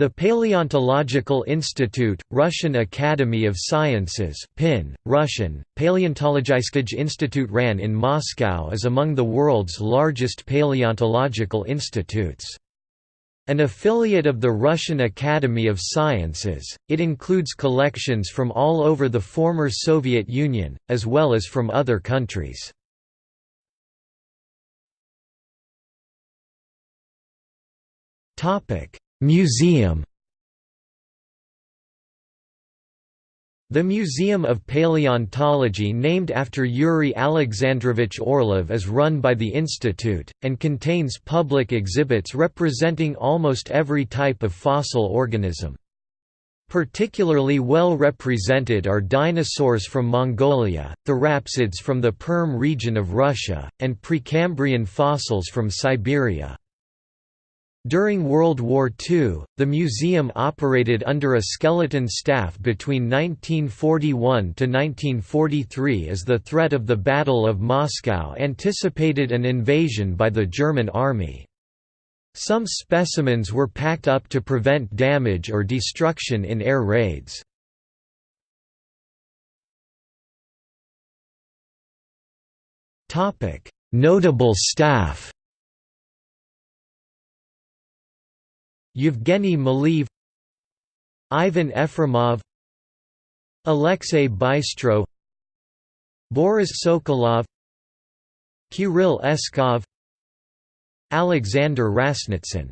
The Paleontological Institute, Russian Academy of Sciences PIN, Russian, Paleontologiskij Institute ran in Moscow is among the world's largest paleontological institutes. An affiliate of the Russian Academy of Sciences, it includes collections from all over the former Soviet Union, as well as from other countries. Topic Museum The Museum of Paleontology named after Yuri Alexandrovich Orlov is run by the institute, and contains public exhibits representing almost every type of fossil organism. Particularly well represented are dinosaurs from Mongolia, therapsids from the Perm region of Russia, and Precambrian fossils from Siberia. During World War II, the museum operated under a skeleton staff between 1941 to 1943 as the threat of the Battle of Moscow anticipated an invasion by the German army. Some specimens were packed up to prevent damage or destruction in air raids. Notable staff Yevgeny Maleev Ivan Efremov Alexei Bystro Boris Sokolov Kirill Eskov Alexander Rasnitsyn